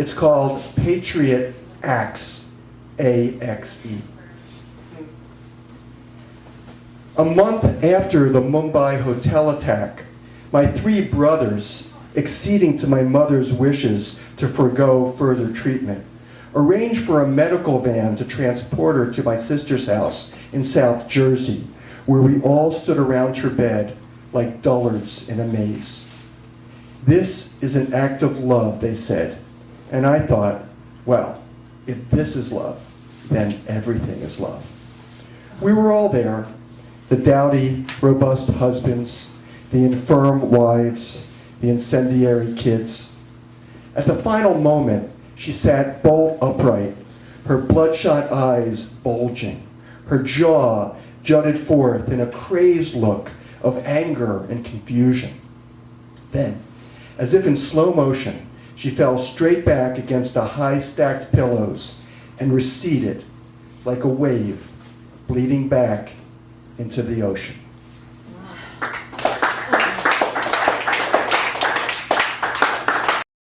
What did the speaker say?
It's called Patriot Acts, A-X-E. A month after the Mumbai hotel attack, my three brothers, acceding to my mother's wishes to forego further treatment, arranged for a medical van to transport her to my sister's house in South Jersey, where we all stood around her bed like dullards in a maze. This is an act of love, they said. And I thought, well, if this is love, then everything is love. We were all there, the dowdy, robust husbands, the infirm wives, the incendiary kids. At the final moment, she sat bolt upright, her bloodshot eyes bulging, her jaw jutted forth in a crazed look of anger and confusion. Then, as if in slow motion, she fell straight back against the high stacked pillows and receded like a wave bleeding back into the ocean.